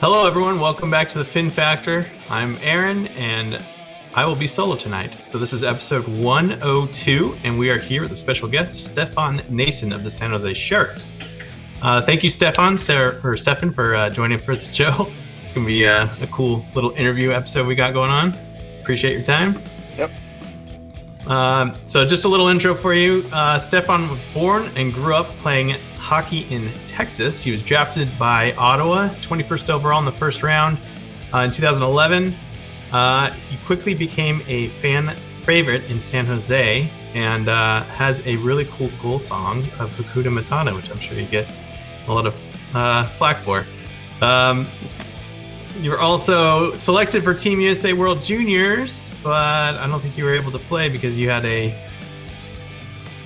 Hello, everyone. Welcome back to the Fin Factor. I'm Aaron, and I will be solo tonight. So this is episode 102, and we are here with a special guest, Stefan Noesen of the San Jose Sharks. Uh, thank you, Stefan, Sarah, or Stefan, for uh, joining for the show. It's gonna be uh, a cool little interview episode we got going on. Appreciate your time. Yep. Um, so just a little intro for you. Uh, Stefan was born and grew up playing hockey in Texas. He was drafted by Ottawa, 21st overall in the first round uh, in 2011. Uh, he quickly became a fan favorite in San Jose and uh, has a really cool goal song of Hakuna Matata, which I'm sure you get a lot of uh, flack for. Um, you were also selected for Team USA World Juniors, but I don't think you were able to play because you had a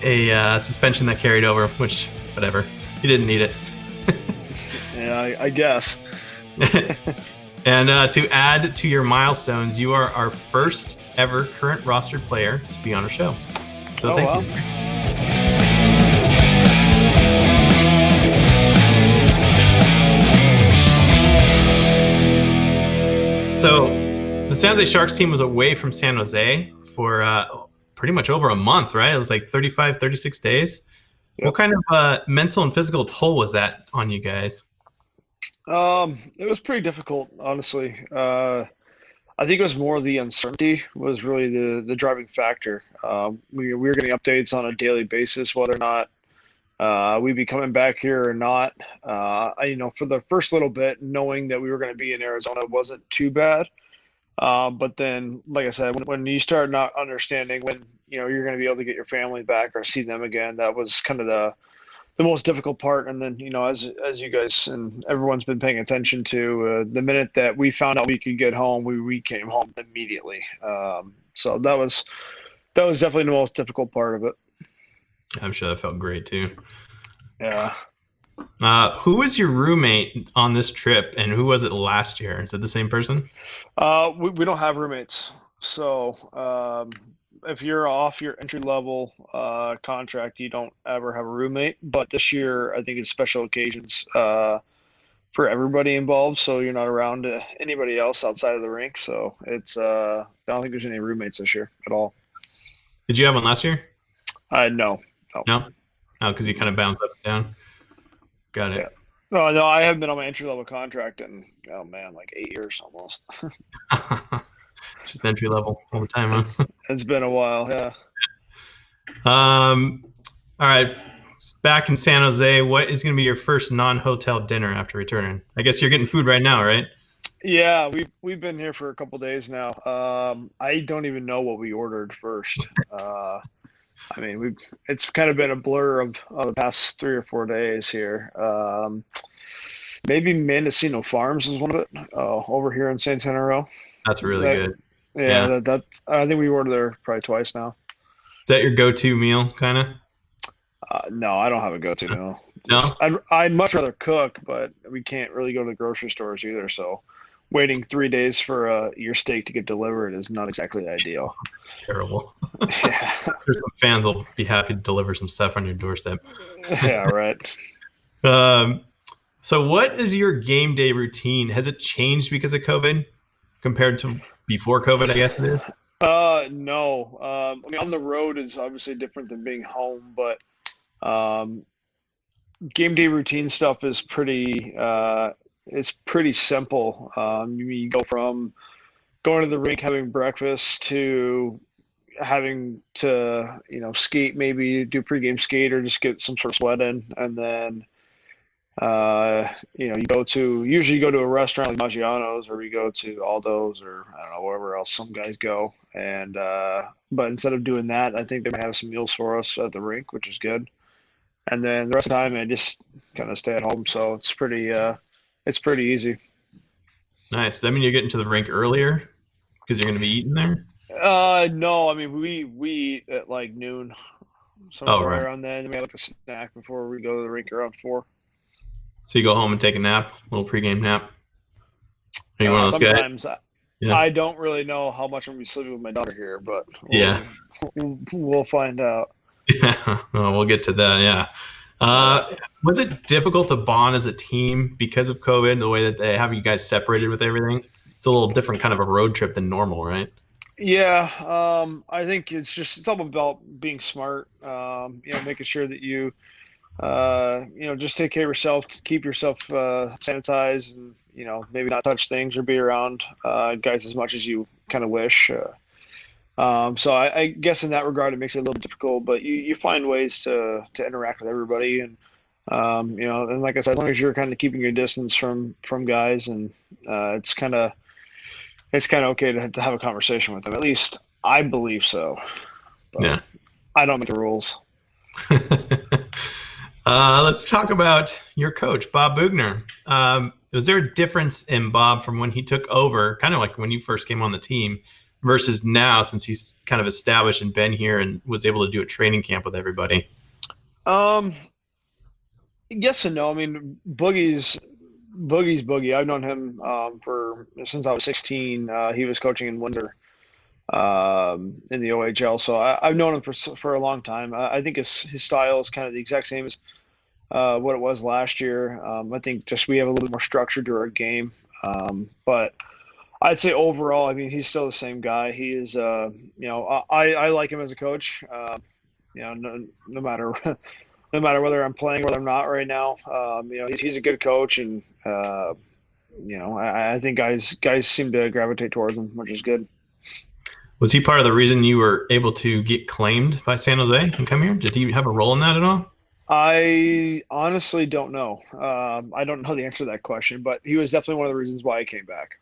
a uh, suspension that carried over, which whatever. You didn't need it. yeah, I, I guess. and uh, to add to your milestones, you are our first ever current rostered player to be on our show. So oh, thank wow. you. So the San Jose Sharks team was away from San Jose for uh, pretty much over a month, right? It was like 35, 36 days. What kind of uh, mental and physical toll was that on you guys? Um, it was pretty difficult, honestly. Uh, I think it was more the uncertainty was really the the driving factor. Um, we we were getting updates on a daily basis whether or not uh, we'd be coming back here or not. Uh, I, you know, for the first little bit, knowing that we were going to be in Arizona wasn't too bad. Uh, but then, like I said, when, when you start not understanding when you know you're going to be able to get your family back or see them again, that was kind of the the most difficult part. And then, you know, as as you guys and everyone's been paying attention to, uh, the minute that we found out we could get home, we we came home immediately. Um, so that was that was definitely the most difficult part of it. I'm sure that felt great too. Yeah. Uh, who was your roommate on this trip, and who was it last year? Is it the same person? Uh, we, we don't have roommates. So um, if you're off your entry level uh, contract, you don't ever have a roommate. But this year, I think it's special occasions uh, for everybody involved. So you're not around anybody else outside of the rink. So it's uh, I don't think there's any roommates this year at all. Did you have one last year? Uh, no. No. No, because you kind of bounce up and down. Got it. Yeah. No, no, I haven't been on my entry level contract in oh man, like eight years almost. Just entry level all the time. Huh? it's been a while, yeah. Um, all right. Back in San Jose, what is going to be your first non-hotel dinner after returning? I guess you're getting food right now, right? Yeah, we've we've been here for a couple days now. Um, I don't even know what we ordered first. Uh, I mean, we've it's kind of been a blur of, of the past three or four days here. Um, maybe Mendocino Farms is one of it uh, over here in Santana Row. That's really That- good. Yeah, Yeah. That, that I think we ordered there probably twice now. Is that your go-to meal, kind of? Uh, no, I don't have a go-to meal. No. I'd I'd much rather cook, but we can't really go to the grocery stores either. So, waiting three days for uh, your steak to get delivered is not exactly ideal. Terrible. yeah, some fans will be happy to deliver some stuff on your doorstep. yeah, right. Um, so, what is your game day routine? Has it changed because of COVID compared to before COVID? I guess it is. Uh, no. Um, I mean, on the road is obviously different than being home, but um, game day routine stuff is pretty. Uh, it's pretty simple. Um, you, you go from going to the rink, having breakfast, to having to you know skate, maybe do pregame skate or just get some sort of sweat in, and then uh, you know, you go to usually you go to a restaurant like Maggiano's or we go to Aldo's or I don't know wherever else some guys go. And uh, but instead of doing that, I think they might have some meals for us at the rink, which is good. And then the rest of the time, I just kind of stay at home, so it's pretty uh, it's pretty easy. Nice. That mean you're getting to the rink earlier because you're going to be eating there? Uh, no, I mean we we eat at like noon, somewhere Oh, right. around then. We have like a snack before we go to the rink around four. So you go home and take a nap, a little pregame nap. Are you one Uh, of those guys? sometimes I, Yeah. I don't really know how much I'm gonna be sleeping with my daughter here, but we'll, Yeah. we'll, we'll find out. Yeah, well, we'll get to that. Yeah. Uh, was it difficult to bond as a team because of COVID, the way that they have you guys separated with everything? It's a little different kind of a road trip than normal, right? Yeah, um, I think it's just it's all about being smart. Um, you know, making sure that you, uh, you know, just take care of yourself, keep yourself uh, sanitized, and you know, maybe not touch things or be around uh, guys as much as you kind of wish. Uh, um, so I, I, guess in that regard, it makes it a little difficult, but you, you find ways to to interact with everybody, and um, you know, and like I said, as long as you're kind of keeping your distance from from guys, and uh, it's kind of it's kind of okay to, to have a conversation with them. At least I believe so. But yeah. I don't make the rules. uh, let's talk about your coach, Bob Boughner. Um, was there a difference in Bob from when he took over, kind of like when you first came on the team, versus now since he's kind of established and been here and was able to do a training camp with everybody? Um, yes and no. I mean, Boogie's Boogie's Boogie. I've known him um, for since I was 16. Uh, he was coaching in Windsor um, in the OHL, so I, have known him for for a long time. I, I, think his his style is kind of the exact same as uh, what it was last year. Um, I think just we have a little more structure to our game, um, but I'd say overall, I mean, he's still the same guy. He is, uh, you know, I, I like him as a coach. Uh, you know, no, no matter no matter whether I'm playing or whether I'm not right now. Um, you know, he's, he's a good coach, and uh, you know, I, I, think guys guys seem to gravitate towards him, which is good. Was he part of the reason you were able to get claimed by San Jose and come here? Did he have a role in that at all? I honestly don't know. Um, I don't know the answer to that question, but he was definitely one of the reasons why I came back.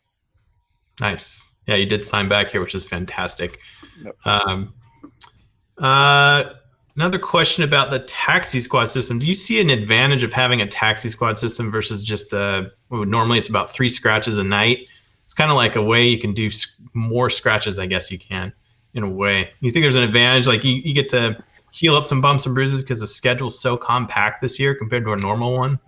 Nice. Yeah, you did sign back here, which is fantastic. Yep. Um, uh, Another question about the taxi squad system. Do you see an advantage of having a taxi squad system versus just the normally it's about three scratches a night? It's kind of like a way you can do more scratches, I guess you can, in a way. You think there's an advantage, like you, you get to heal up some bumps and bruises because the schedule's so compact this year compared to a normal one?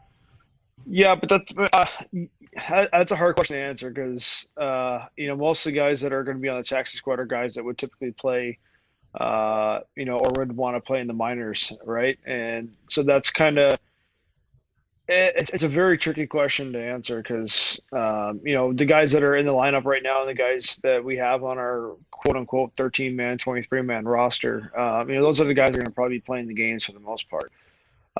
Yeah, but that's uh, that's a hard question to answer because uh, you know most of the guys that are going to be on the taxi squad are guys that would typically play – uh, you know, or would want to play in the minors, right? And so that's kind of it's, it's a very tricky question to answer because um, you know the guys that are in the lineup right now and the guys that we have on our quote unquote 13 man 23 man roster um, you know those are the guys that are going to probably be playing the games for the most part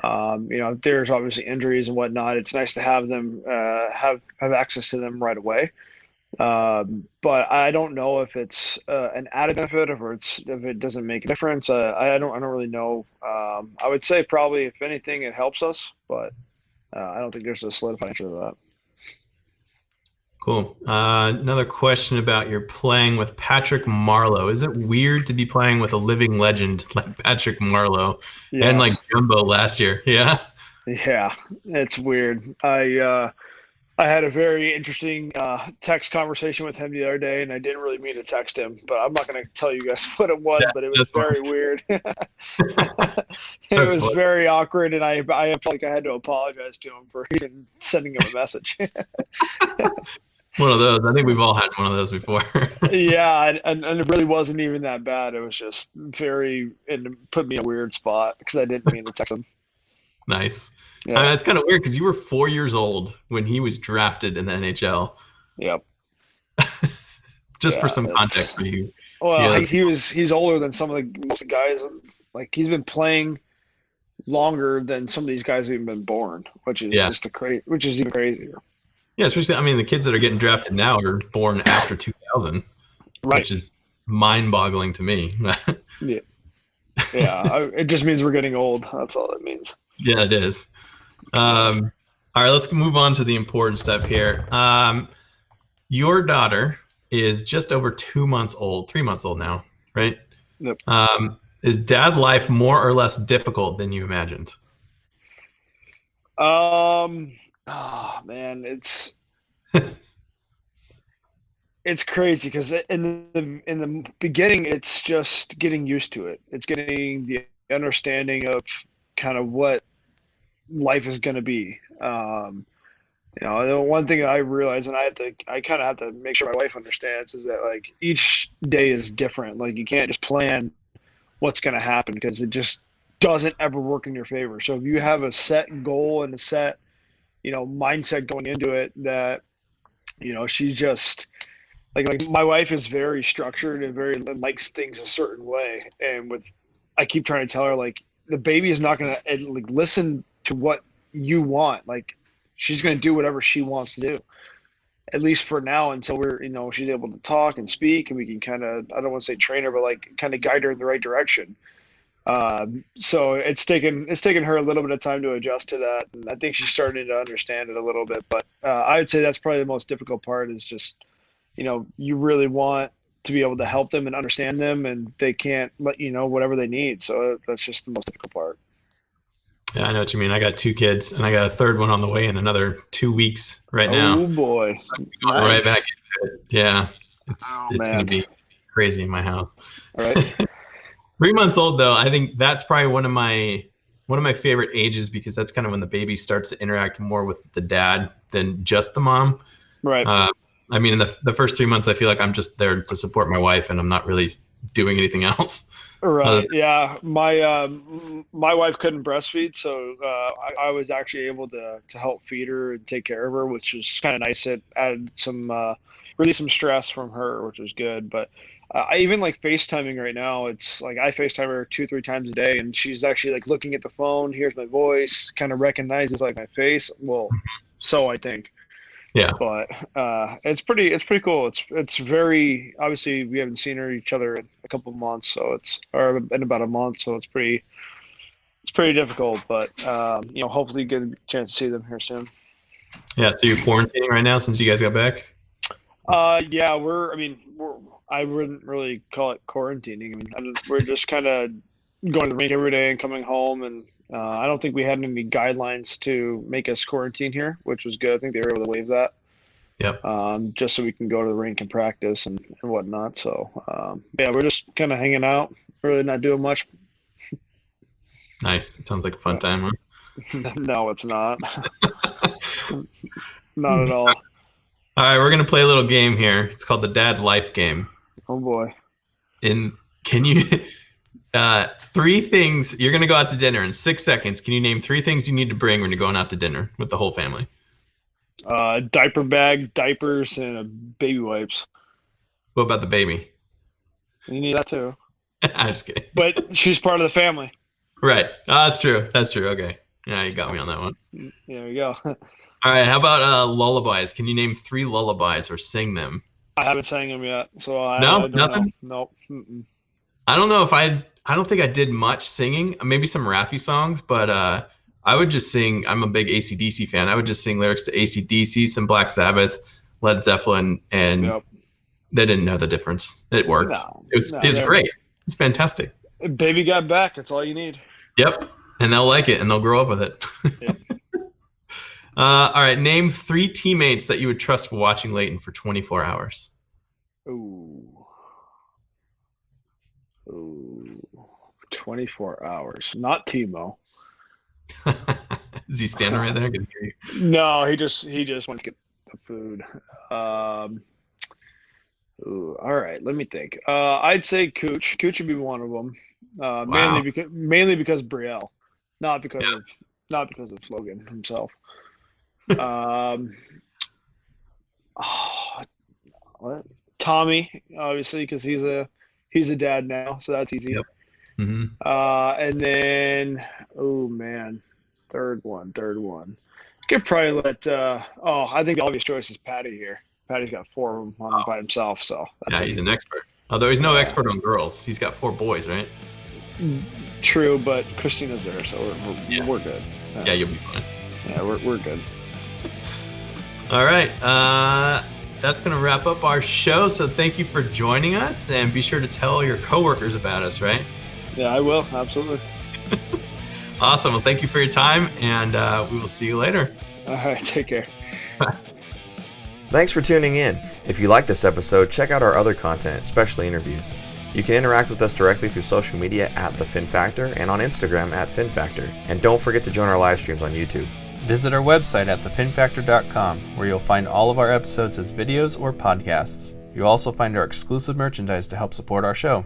um, you know there's obviously injuries and whatnot it's nice to have them uh, have have access to them right away um, but I don't know if it's uh, an added benefit or it's if it doesn't make a difference. Uh, I don't I don't really know. Um, I would say probably if anything it helps us, but uh, I don't think there's a solidified answer to that. Cool. Uh, another question about your playing with Patrick Marleau. Is it weird to be playing with a living legend like Patrick Marleau yes. and like Jumbo last year? Yeah. Yeah, it's weird. I uh, I had a very interesting uh, text conversation with him the other day, and I didn't really mean to text him, but I'm not going to tell you guys what it was. Yeah, but it was very funny. weird. it was very awkward, and I I felt like I had to apologize to him for even sending him a message. one of those. I think we've all had one of those before. yeah, and, and it really wasn't even that bad. It was just very and put me in a weird spot because I didn't mean to text him. Nice. Yeah. I mean, that's kind of weird because you were four years old when he was drafted in the NHL. Yep. Just yeah, for some context for you. Well, he, he, was he's older than some of the most guys. Like he's been playing longer than some of these guys have even been born, which is yeah. just a crazy, which is even crazier. Yeah, especially I mean the kids that are getting drafted now are born after 2000, right? Which is mind-boggling to me. yeah, yeah. it just means we're getting old. That's all it means. Yeah, it is. Um, all right, let's move on to the important stuff here. Um, your daughter is just over two months old, three months old now, right? Yep. Um, is dad life more or less difficult than you imagined? Um, oh man, it's it's crazy because in the in the beginning, it's just getting used to it. It's getting the understanding of kind of what life is going to be. Um, you know, the one thing I realize, and I have to, I kind of have to make sure my wife understands, is that like each day is different. Like you can't just plan what's going to happen because it just doesn't ever work in your favor. So if you have a set goal and a set, you know, mindset going into it that, you know, she's just like like my wife is very structured and very likes things a certain way. And with I keep trying to tell her like the baby is not gonna like listen to what you want. Like she's gonna do whatever she wants to do. At least for now until we're you know she's able to talk and speak and we can kind of i don't want to say train her but like kind of guide her in the right direction. Um, so it's taken it's taken her a little bit of time to adjust to that and i think she's starting to understand it a little bit but uh, i would say that's probably the most difficult part is just you know you really want to be able to help them and understand them and they can't let you know whatever they need so that's just the most difficult part yeah, I know what you mean. I got two kids, and I got a third one on the way in another two weeks right now. Oh boy, nice. right back. Yeah, it's oh, it's gonna be crazy in my house. All right. Three months old though, I think that's probably one of my one of my favorite ages because that's kind of when the baby starts to interact more with the dad than just the mom. Right. Uh, I mean, in the the first three months, I feel like I'm just there to support my wife, and I'm not really doing anything else. Right. Uh, yeah. My um, my wife couldn't breastfeed, so uh, I, I, was actually able to to help feed her and take care of her, which was kind of nice. It added some uh, really some stress from her, which was good. But uh, I even like FaceTiming right now. It's like I FaceTime her two three times a day, and she's actually like looking at the phone, hears my voice, kind of recognizes like my face. Well, so I think. Yeah. But uh, it's pretty it's pretty cool. It's it's very obviously we haven't seen her each other in a couple of months, so it's or in about a month, so it's pretty it's pretty difficult. But um, you know, hopefully you get a chance to see them here soon. Yeah. So you're quarantining right now since you guys got back. Uh, yeah, we're. I mean, we're. I wouldn't really call it quarantining. I mean, we're just kind of going to the rink every day and coming home and uh, I don't think we had any guidelines to make us quarantine here, which was good. I think they were able to waive that. Yep. Um, just so we can go to the rink and practice and, and whatnot. So um, yeah, we're just kind of hanging out, really not doing much. Nice. It sounds like a fun time, huh? no, it's not. not at all. All right, we're gonna play a little game here. It's called the Dad Life Game. Oh boy. In can you uh, three things you're gonna go out to dinner in six seconds. Can you name three things you need to bring when you're going out to dinner with the whole family? Uh, diaper bag, diapers, and baby wipes. What about the baby? You need that too. I'm just kidding. But she's part of the family. Right. Oh, that's true. That's true. Okay. Yeah, you got me on that one. There you go. All right. How about uh, lullabies? Can you name three lullabies or sing them? I haven't sang them yet, so I no, I nothing. Know. Nope. I don't know if I I don't think I did much singing, maybe some Raffi songs, but uh, I would just sing. I'm a big ACDC fan. I would just sing lyrics to ACDC, some Black Sabbath, Led Zeppelin, and yep. they didn't know the difference. It worked. No, it was no, it was great. It's fantastic. Baby got back. That's all you need. Yep, and they'll like it, and they'll grow up with it. Yep. uh, all right, name three teammates that you would trust watching Layton for 24 hours. Ooh. Ooh. 24 hours. Not Timo. Is he standing right there? No, he just he just went to get the food. Um, ooh, all right, let me think. Uh, I'd say Cooch. Cooch would be one of them. Uh, wow. Mainly because mainly because Brielle, not because yeah. of not because of Logan himself. um, oh, what? Tommy, obviously, because he's a he's a dad now, so that's easy. Yep. Mm-hmm. Uh, and then, oh man, third one, third one. Could probably let. Uh, oh, I think the obvious choice is Patty here. Patty's got four of them on oh. by himself, so yeah, he's an expert. Although he's no yeah. expert on girls, he's got four boys, right? True, but Christina's there, so we're we're, yeah. we're good. Uh, yeah, you'll be fine. Yeah, we're we're good. All right. Uh, that's going to wrap up our show. So thank you for joining us, and be sure to tell your coworkers about us, right? Yeah, I will. Absolutely. awesome. Well, thank you for your time, and uh, we will see you later. All right. Take care. Thanks for tuning in. If you like this episode, check out our other content, especially interviews. You can interact with us directly through social media at The Fin Factor and on Instagram at Fin Factor. And don't forget to join our live streams on YouTube. Visit our website at thefinfactor.com, where you'll find all of our episodes as videos or podcasts. You'll also find our exclusive merchandise to help support our show.